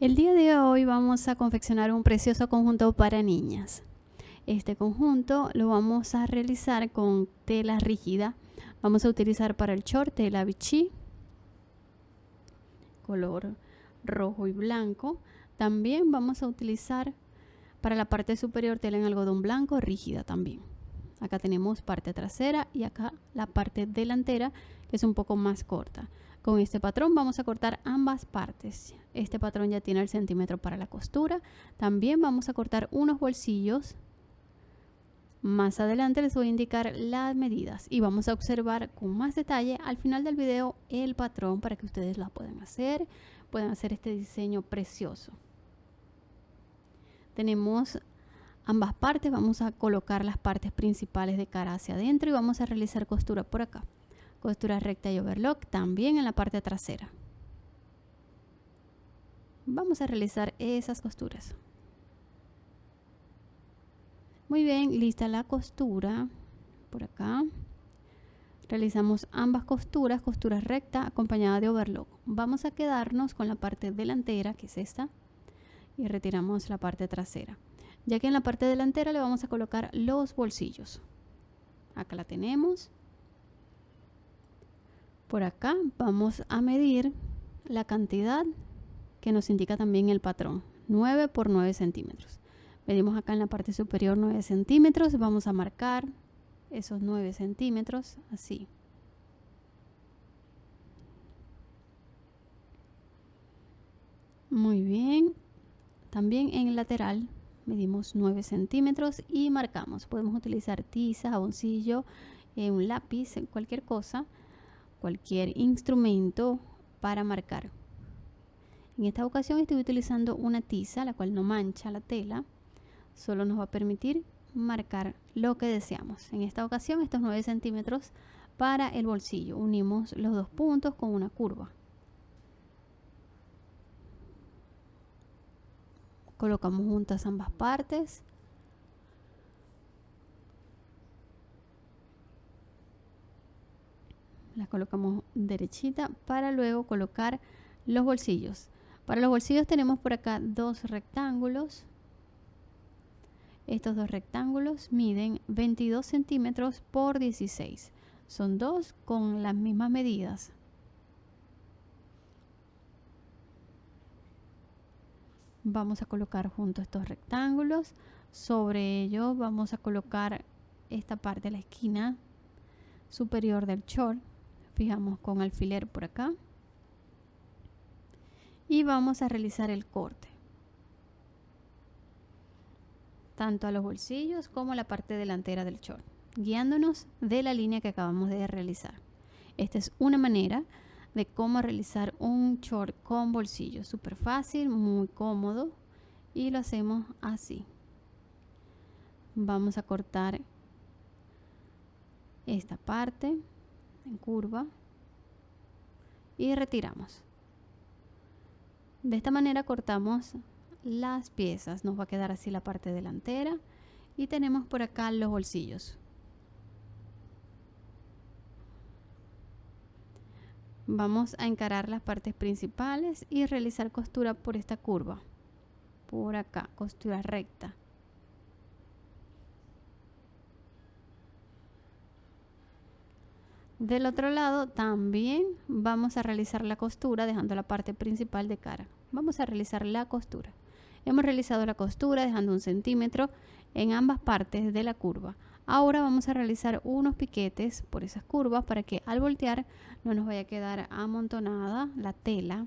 El día de hoy vamos a confeccionar un precioso conjunto para niñas. Este conjunto lo vamos a realizar con tela rígida. Vamos a utilizar para el short tela Vichy, color rojo y blanco. También vamos a utilizar para la parte superior tela en algodón blanco rígida también. Acá tenemos parte trasera y acá la parte delantera que es un poco más corta. Con este patrón vamos a cortar ambas partes. Este patrón ya tiene el centímetro para la costura. También vamos a cortar unos bolsillos. Más adelante les voy a indicar las medidas y vamos a observar con más detalle al final del video el patrón para que ustedes la puedan hacer, puedan hacer este diseño precioso. Tenemos ambas partes, vamos a colocar las partes principales de cara hacia adentro y vamos a realizar costura por acá costura recta y overlock también en la parte trasera. Vamos a realizar esas costuras. Muy bien lista la costura por acá. Realizamos ambas costuras costura recta acompañada de overlock. Vamos a quedarnos con la parte delantera que es esta y retiramos la parte trasera. Ya que en la parte delantera le vamos a colocar los bolsillos. Acá la tenemos por acá vamos a medir la cantidad que nos indica también el patrón 9 por 9 centímetros. Medimos acá en la parte superior 9 centímetros vamos a marcar esos 9 centímetros así. Muy bien. También en el lateral medimos 9 centímetros y marcamos. Podemos utilizar tiza, jaboncillo, eh, un lápiz, cualquier cosa cualquier instrumento para marcar. En esta ocasión estoy utilizando una tiza, la cual no mancha la tela, solo nos va a permitir marcar lo que deseamos. En esta ocasión estos 9 centímetros para el bolsillo. Unimos los dos puntos con una curva. Colocamos juntas ambas partes las colocamos derechita para luego colocar los bolsillos. Para los bolsillos tenemos por acá dos rectángulos. Estos dos rectángulos miden 22 centímetros por 16 son dos con las mismas medidas. Vamos a colocar junto estos rectángulos. Sobre ellos vamos a colocar esta parte de la esquina superior del short fijamos con alfiler por acá. Y vamos a realizar el corte. Tanto a los bolsillos como a la parte delantera del short guiándonos de la línea que acabamos de realizar. Esta es una manera de cómo realizar un short con bolsillos súper fácil muy cómodo y lo hacemos así. Vamos a cortar esta parte curva y retiramos. De esta manera cortamos las piezas, nos va a quedar así la parte delantera y tenemos por acá los bolsillos. Vamos a encarar las partes principales y realizar costura por esta curva. Por acá, costura recta. Del otro lado también vamos a realizar la costura dejando la parte principal de cara. Vamos a realizar la costura. Hemos realizado la costura dejando un centímetro en ambas partes de la curva. Ahora vamos a realizar unos piquetes por esas curvas para que al voltear no nos vaya a quedar amontonada la tela,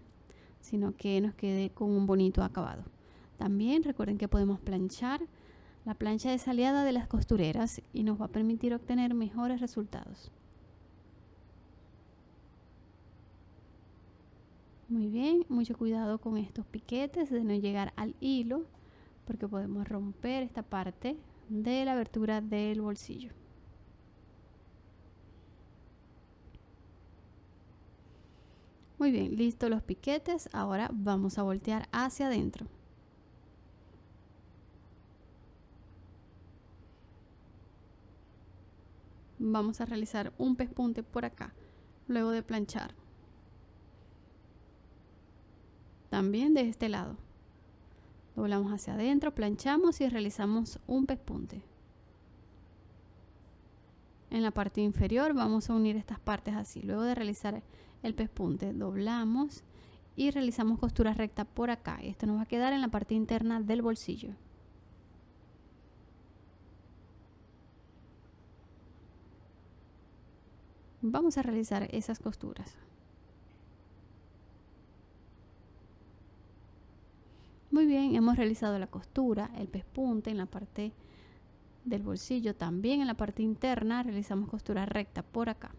sino que nos quede con un bonito acabado. También recuerden que podemos planchar. La plancha es aliada de las costureras y nos va a permitir obtener mejores resultados. Muy bien, mucho cuidado con estos piquetes de no llegar al hilo porque podemos romper esta parte de la abertura del bolsillo. Muy bien, listo los piquetes. Ahora vamos a voltear hacia adentro. Vamos a realizar un pespunte por acá, luego de planchar. También de este lado. Doblamos hacia adentro planchamos y realizamos un pespunte. En la parte inferior vamos a unir estas partes así. Luego de realizar el pespunte doblamos y realizamos costura recta por acá. Esto nos va a quedar en la parte interna del bolsillo. Vamos a realizar esas costuras Muy bien, hemos realizado la costura, el pespunte en la parte del bolsillo, también en la parte interna realizamos costura recta por acá.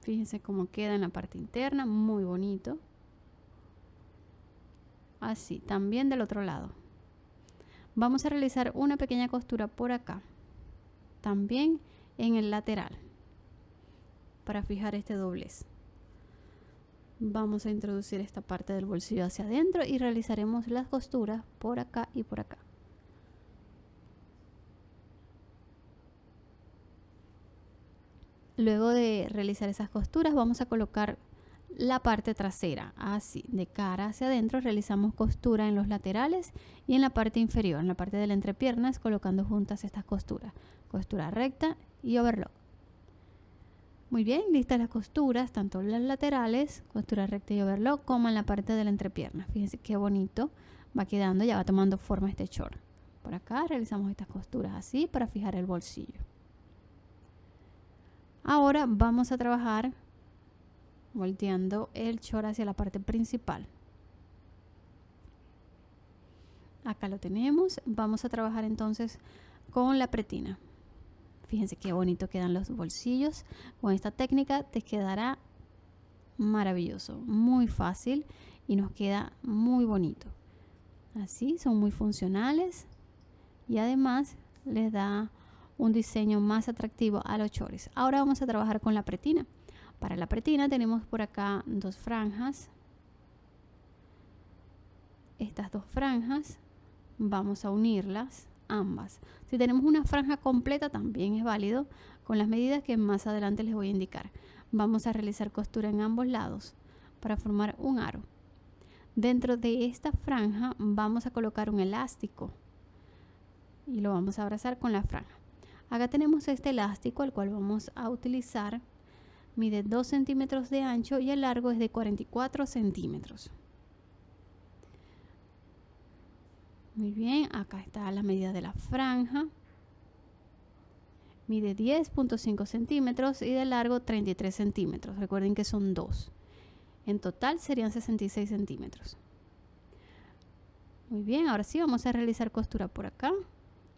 Fíjense cómo queda en la parte interna, muy bonito. Así, también del otro lado. Vamos a realizar una pequeña costura por acá, también en el lateral para fijar este doblez. Vamos a introducir esta parte del bolsillo hacia adentro y realizaremos las costuras por acá y por acá. Luego de realizar esas costuras vamos a colocar la parte trasera así de cara hacia adentro realizamos costura en los laterales y en la parte inferior en la parte de la entrepiernas colocando juntas estas costuras costura recta y overlock muy bien, listas las costuras, tanto las laterales, costura recta y overlock, como en la parte de la entrepierna. Fíjense qué bonito va quedando, ya va tomando forma este short. Por acá realizamos estas costuras así para fijar el bolsillo. Ahora vamos a trabajar volteando el short hacia la parte principal. Acá lo tenemos. Vamos a trabajar entonces con la pretina. Fíjense qué bonito quedan los bolsillos. Con esta técnica te quedará maravilloso, muy fácil y nos queda muy bonito. Así, son muy funcionales y además les da un diseño más atractivo a los chores. Ahora vamos a trabajar con la pretina. Para la pretina tenemos por acá dos franjas. Estas dos franjas vamos a unirlas ambas. Si tenemos una franja completa también es válido con las medidas que más adelante les voy a indicar. Vamos a realizar costura en ambos lados para formar un aro. Dentro de esta franja vamos a colocar un elástico y lo vamos a abrazar con la franja. Acá tenemos este elástico el cual vamos a utilizar. Mide 2 centímetros de ancho y el largo es de 44 centímetros. Muy bien, acá está la medida de la franja. Mide 10.5 centímetros y de largo 33 centímetros. Recuerden que son dos. En total serían 66 centímetros. Muy bien, ahora sí vamos a realizar costura por acá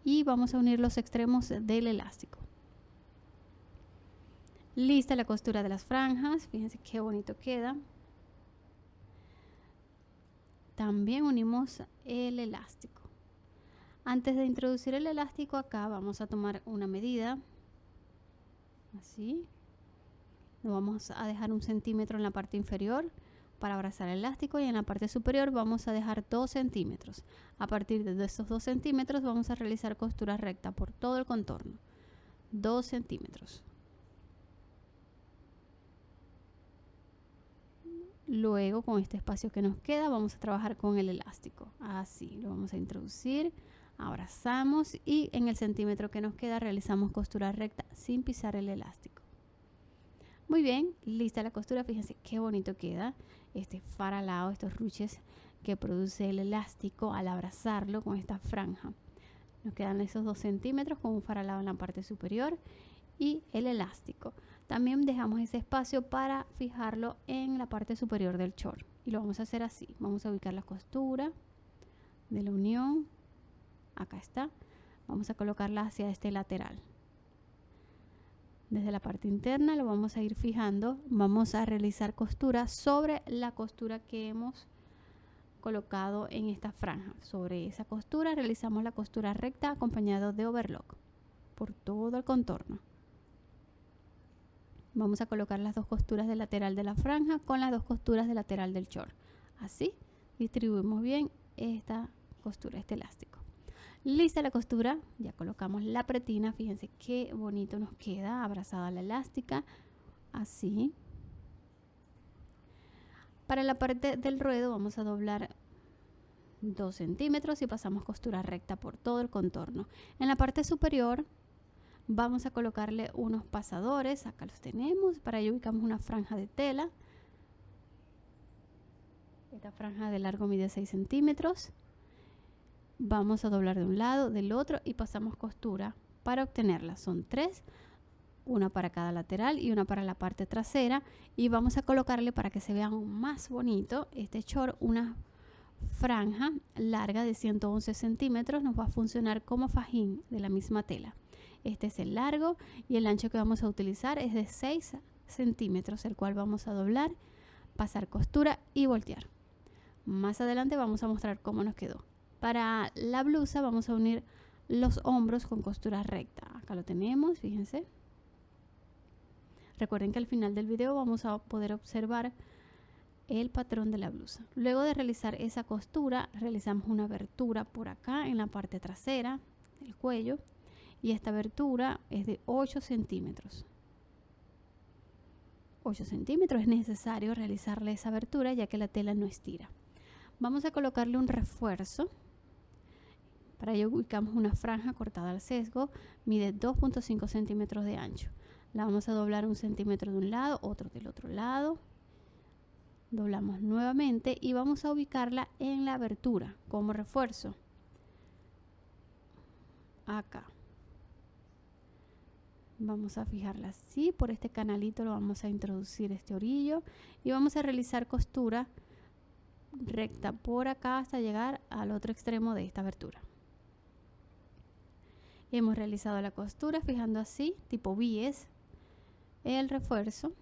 y vamos a unir los extremos del elástico. Lista la costura de las franjas. Fíjense qué bonito queda. También unimos el elástico. Antes de introducir el elástico acá vamos a tomar una medida. Así. Lo vamos a dejar un centímetro en la parte inferior para abrazar el elástico y en la parte superior vamos a dejar 2 centímetros. A partir de esos 2 centímetros vamos a realizar costura recta por todo el contorno. 2 centímetros. Luego con este espacio que nos queda vamos a trabajar con el elástico. Así, lo vamos a introducir, abrazamos y en el centímetro que nos queda realizamos costura recta sin pisar el elástico. Muy bien, lista la costura, fíjense qué bonito queda este faralado, estos ruches que produce el elástico al abrazarlo con esta franja. Nos quedan esos dos centímetros con un faralado en la parte superior y el elástico. También dejamos ese espacio para fijarlo en la parte superior del short. Y lo vamos a hacer así. Vamos a ubicar la costura de la unión. Acá está. Vamos a colocarla hacia este lateral. Desde la parte interna lo vamos a ir fijando. Vamos a realizar costura sobre la costura que hemos colocado en esta franja. Sobre esa costura realizamos la costura recta acompañado de overlock por todo el contorno. Vamos a colocar las dos costuras de lateral de la franja con las dos costuras de lateral del short. Así distribuimos bien esta costura, este elástico. Lista la costura, ya colocamos la pretina, fíjense qué bonito nos queda abrazada la elástica, así. Para la parte del ruedo vamos a doblar 2 centímetros y pasamos costura recta por todo el contorno. En la parte superior vamos a colocarle unos pasadores, acá los tenemos, para ello ubicamos una franja de tela. Esta franja de largo mide 6 centímetros vamos a doblar de un lado, del otro y pasamos costura para obtenerla. Son tres, una para cada lateral y una para la parte trasera y vamos a colocarle para que se vea más bonito este short una franja larga de 111 centímetros nos va a funcionar como fajín de la misma tela este es el largo y el ancho que vamos a utilizar es de 6 centímetros el cual vamos a doblar pasar costura y voltear más adelante vamos a mostrar cómo nos quedó para la blusa vamos a unir los hombros con costura recta. Acá lo tenemos, fíjense. Recuerden que al final del video vamos a poder observar el patrón de la blusa. Luego de realizar esa costura, realizamos una abertura por acá en la parte trasera del cuello y esta abertura es de 8 centímetros. 8 centímetros es necesario realizarle esa abertura ya que la tela no estira. Vamos a colocarle un refuerzo para ello ubicamos una franja cortada al sesgo, mide 2.5 centímetros de ancho. La vamos a doblar un centímetro de un lado, otro del otro lado. Doblamos nuevamente y vamos a ubicarla en la abertura como refuerzo. Acá. Vamos a fijarla así, por este canalito lo vamos a introducir este orillo y vamos a realizar costura recta por acá hasta llegar al otro extremo de esta abertura. Hemos realizado la costura fijando así, tipo bies, el refuerzo.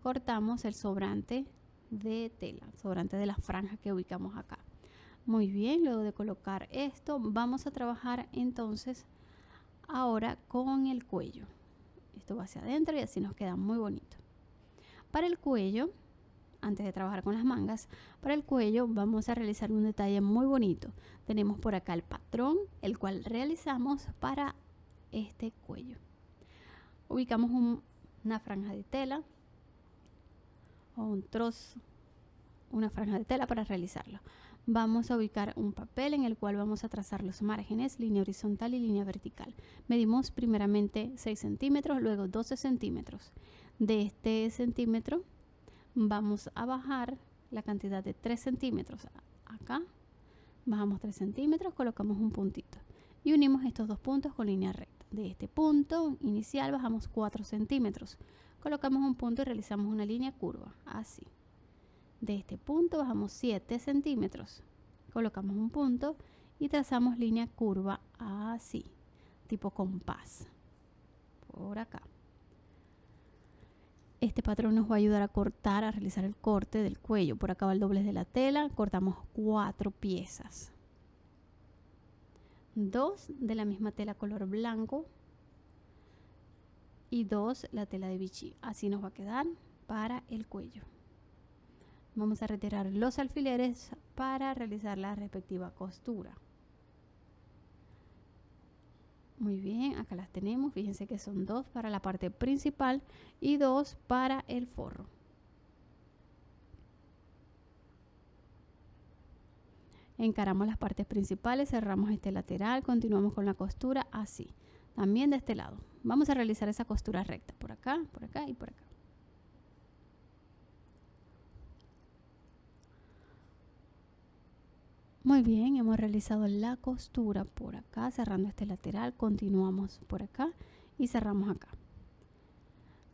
Cortamos el sobrante de tela, sobrante de la franja que ubicamos acá. Muy bien, luego de colocar esto, vamos a trabajar entonces ahora con el cuello. Esto va hacia adentro y así nos queda muy bonito. Para el cuello antes de trabajar con las mangas. Para el cuello vamos a realizar un detalle muy bonito. Tenemos por acá el patrón, el cual realizamos para este cuello. Ubicamos una franja de tela o un trozo, una franja de tela para realizarlo. Vamos a ubicar un papel en el cual vamos a trazar los márgenes, línea horizontal y línea vertical. Medimos primeramente 6 centímetros, luego 12 centímetros. De este centímetro vamos a bajar la cantidad de 3 centímetros. Acá bajamos 3 centímetros colocamos un puntito. Y unimos estos dos puntos con línea recta. De este punto inicial bajamos 4 centímetros. Colocamos un punto y realizamos una línea curva así de este punto bajamos 7 centímetros colocamos un punto y trazamos línea curva así tipo compás por acá este patrón nos va a ayudar a cortar, a realizar el corte del cuello. Por acá va el doblez de la tela, cortamos cuatro piezas. Dos de la misma tela color blanco y dos la tela de bichi. Así nos va a quedar para el cuello. Vamos a retirar los alfileres para realizar la respectiva costura. Muy bien, acá las tenemos. Fíjense que son dos para la parte principal y dos para el forro. Encaramos las partes principales, cerramos este lateral, continuamos con la costura así. También de este lado. Vamos a realizar esa costura recta por acá, por acá y por acá. Muy bien, hemos realizado la costura por acá, cerrando este lateral, continuamos por acá y cerramos acá.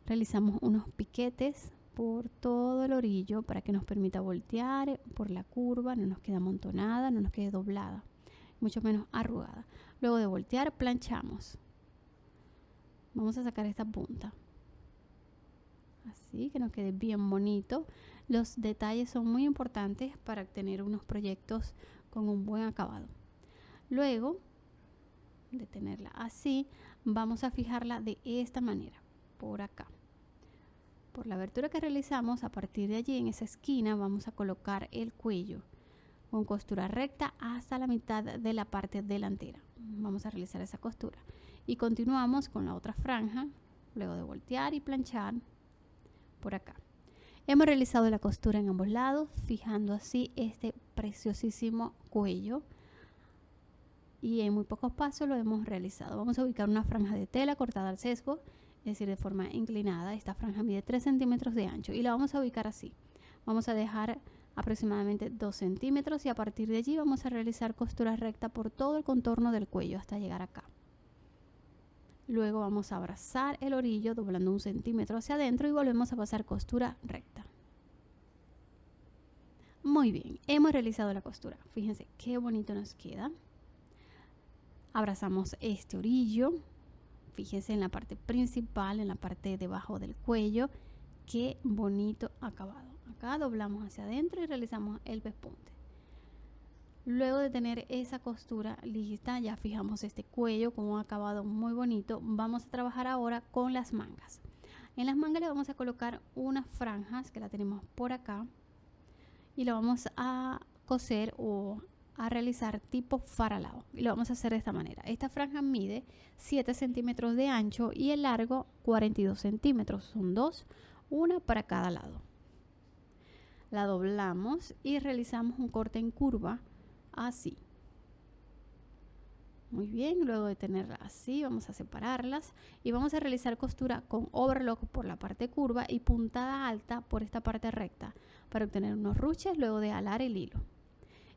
Realizamos unos piquetes por todo el orillo para que nos permita voltear por la curva, no nos quede amontonada, no nos quede doblada, mucho menos arrugada. Luego de voltear, planchamos. Vamos a sacar esta punta. Así que nos quede bien bonito. Los detalles son muy importantes para obtener unos proyectos con un buen acabado. Luego de tenerla así, vamos a fijarla de esta manera, por acá. Por la abertura que realizamos, a partir de allí en esa esquina vamos a colocar el cuello. con costura recta hasta la mitad de la parte delantera. Vamos a realizar esa costura. Y continuamos con la otra franja, luego de voltear y planchar por acá. Hemos realizado la costura en ambos lados, fijando así este preciosísimo cuello. Y en muy pocos pasos lo hemos realizado. Vamos a ubicar una franja de tela cortada al sesgo, es decir, de forma inclinada. Esta franja mide 3 centímetros de ancho y la vamos a ubicar así. Vamos a dejar aproximadamente 2 centímetros y a partir de allí vamos a realizar costura recta por todo el contorno del cuello hasta llegar acá. Luego vamos a abrazar el orillo doblando un centímetro hacia adentro y volvemos a pasar costura recta. Muy bien, hemos realizado la costura. Fíjense qué bonito nos queda. Abrazamos este orillo. Fíjense en la parte principal, en la parte debajo del cuello. Qué bonito acabado. Acá doblamos hacia adentro y realizamos el pespunte. Luego de tener esa costura lista, ya fijamos este cuello con un acabado muy bonito. Vamos a trabajar ahora con las mangas. En las mangas le vamos a colocar unas franjas que la tenemos por acá y lo vamos a coser o a realizar tipo faralao y lo vamos a hacer de esta manera esta franja mide 7 centímetros de ancho y el largo 42 centímetros son dos una para cada lado la doblamos y realizamos un corte en curva así. Muy bien, luego de tenerla así, vamos a separarlas y vamos a realizar costura con overlock por la parte curva y puntada alta por esta parte recta para obtener unos ruches luego de alar el hilo.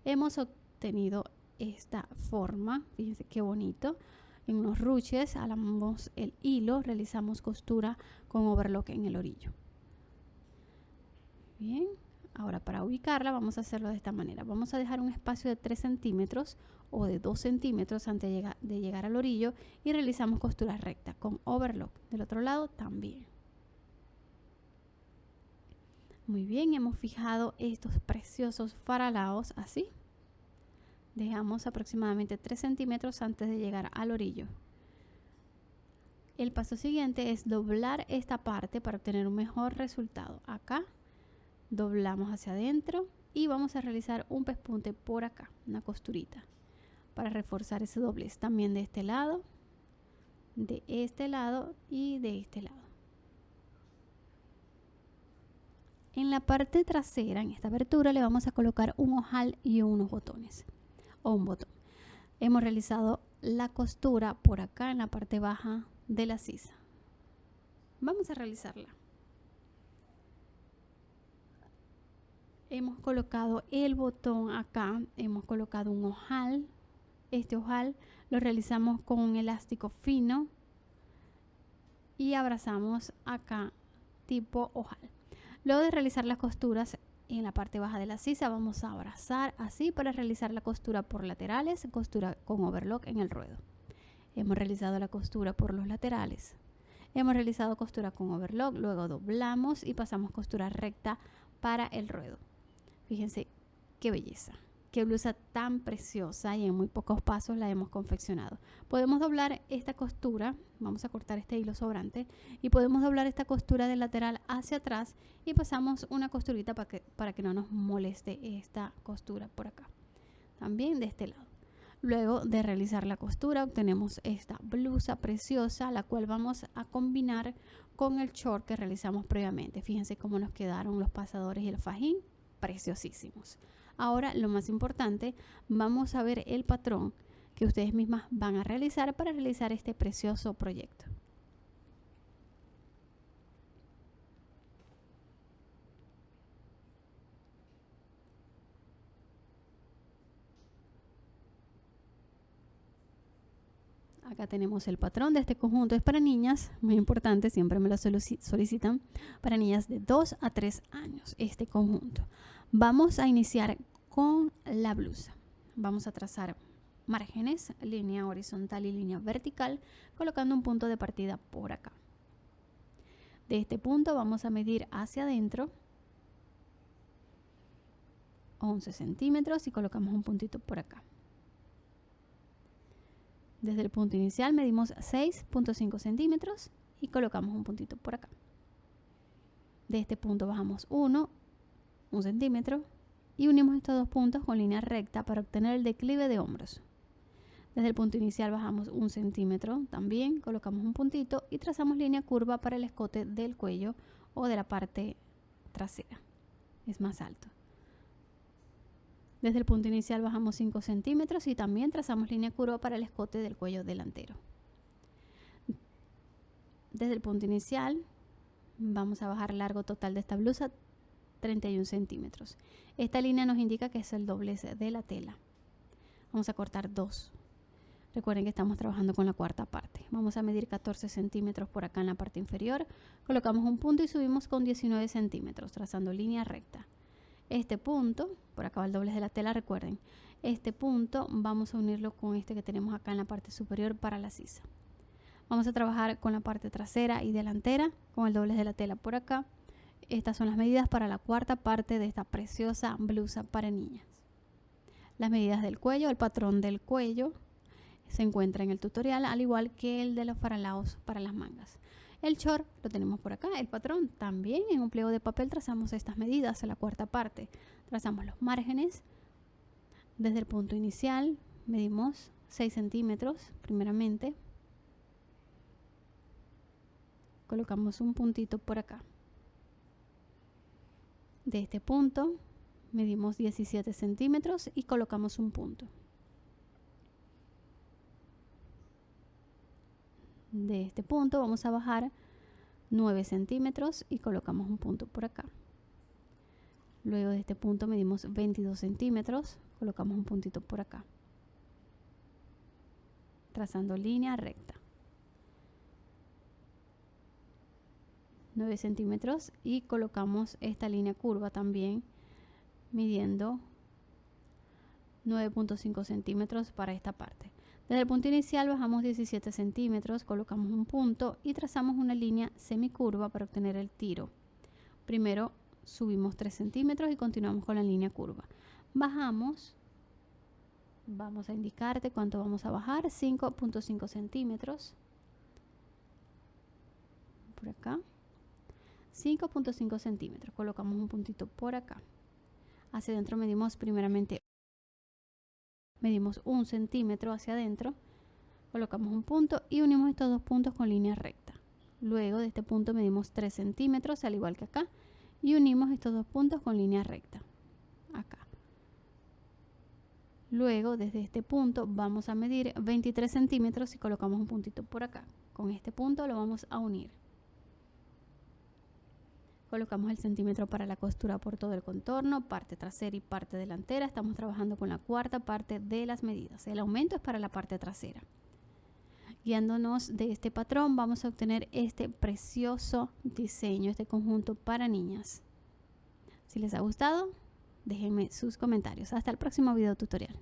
Hemos obtenido esta forma, fíjense qué bonito. En unos ruches alamos el hilo, realizamos costura con overlock en el orillo. Bien, Ahora para ubicarla vamos a hacerlo de esta manera. Vamos a dejar un espacio de 3 centímetros o de 2 centímetros antes de llegar, al orillo y realizamos costura recta con overlock. Del otro lado también. Muy bien, hemos fijado estos preciosos faralaos así. Dejamos aproximadamente 3 centímetros antes de llegar al orillo. El paso siguiente es doblar esta parte para obtener un mejor resultado. Acá doblamos hacia adentro y vamos a realizar un pespunte por acá, una costurita para reforzar ese doblez también de este lado, de este lado y de este lado. En la parte trasera, en esta abertura, le vamos a colocar un ojal y unos botones o un botón. Hemos realizado la costura por acá en la parte baja de la sisa. Vamos a realizarla. Hemos colocado el botón acá, hemos colocado un ojal. Este ojal lo realizamos con un elástico fino y abrazamos acá tipo ojal. Luego de realizar las costuras en la parte baja de la sisa vamos a abrazar así para realizar la costura por laterales, costura con overlock en el ruedo. Hemos realizado la costura por los laterales. Hemos realizado costura con overlock, luego doblamos y pasamos costura recta para el ruedo. Fíjense qué belleza, qué blusa tan preciosa y en muy pocos pasos la hemos confeccionado. Podemos doblar esta costura, vamos a cortar este hilo sobrante y podemos doblar esta costura del lateral hacia atrás y pasamos una costurita para que, para que no nos moleste esta costura por acá. También de este lado. Luego de realizar la costura obtenemos esta blusa preciosa, la cual vamos a combinar con el short que realizamos previamente. Fíjense cómo nos quedaron los pasadores y el fajín preciosísimos. Ahora, lo más importante, vamos a ver el patrón que ustedes mismas van a realizar para realizar este precioso proyecto. Acá tenemos el patrón de este conjunto. Es para niñas, muy importante, siempre me lo solicitan, para niñas de 2 a 3 años, este conjunto. Vamos a iniciar con la blusa. Vamos a trazar márgenes, línea horizontal y línea vertical, colocando un punto de partida por acá. De este punto vamos a medir hacia adentro 11 centímetros y colocamos un puntito por acá. Desde el punto inicial medimos 6.5 centímetros y colocamos un puntito por acá. De este punto bajamos 1, un centímetro y unimos estos dos puntos con línea recta para obtener el declive de hombros. Desde el punto inicial bajamos un centímetro también, colocamos un puntito y trazamos línea curva para el escote del cuello o de la parte trasera. Es más alto. Desde el punto inicial bajamos 5 centímetros y también trazamos línea curva para el escote del cuello delantero. Desde el punto inicial vamos a bajar largo total de esta blusa 31 centímetros. Esta línea nos indica que es el doblez de la tela. Vamos a cortar 2. Recuerden que estamos trabajando con la cuarta parte. Vamos a medir 14 centímetros por acá en la parte inferior. Colocamos un punto y subimos con 19 centímetros, trazando línea recta. Este punto, por acá va el doblez de la tela, recuerden. Este punto vamos a unirlo con este que tenemos acá en la parte superior para la sisa. Vamos a trabajar con la parte trasera y delantera, con el doblez de la tela por acá. Estas son las medidas para la cuarta parte de esta preciosa blusa para niñas. Las medidas del cuello, el patrón del cuello se encuentra en el tutorial, al igual que el de los faralaos para las mangas. El short lo tenemos por acá, el patrón también en un pliego de papel trazamos estas medidas a la cuarta parte. Trazamos los márgenes. Desde el punto inicial medimos 6 centímetros primeramente. Colocamos un puntito por acá. De este punto medimos 17 centímetros y colocamos un punto. De este punto vamos a bajar 9 centímetros y colocamos un punto por acá. Luego de este punto medimos 22 centímetros, colocamos un puntito por acá. Trazando línea recta. 9 centímetros y colocamos esta línea curva también midiendo 9.5 centímetros para esta parte. Desde el punto inicial bajamos 17 centímetros, colocamos un punto y trazamos una línea semicurva para obtener el tiro. Primero subimos 3 centímetros y continuamos con la línea curva. Bajamos, vamos a indicarte cuánto vamos a bajar, 5.5 centímetros. Por acá. 5.5 centímetros, colocamos un puntito por acá. Hacia adentro medimos primeramente medimos un centímetro hacia adentro, colocamos un punto y unimos estos dos puntos con línea recta. Luego de este punto medimos 3 centímetros, al igual que acá, y unimos estos dos puntos con línea recta. Acá. Luego, desde este punto, vamos a medir 23 centímetros y colocamos un puntito por acá. Con este punto lo vamos a unir. Colocamos el centímetro para la costura por todo el contorno, parte trasera y parte delantera. Estamos trabajando con la cuarta parte de las medidas. El aumento es para la parte trasera. Guiándonos de este patrón vamos a obtener este precioso diseño, este conjunto para niñas. Si les ha gustado, déjenme sus comentarios. Hasta el próximo video tutorial.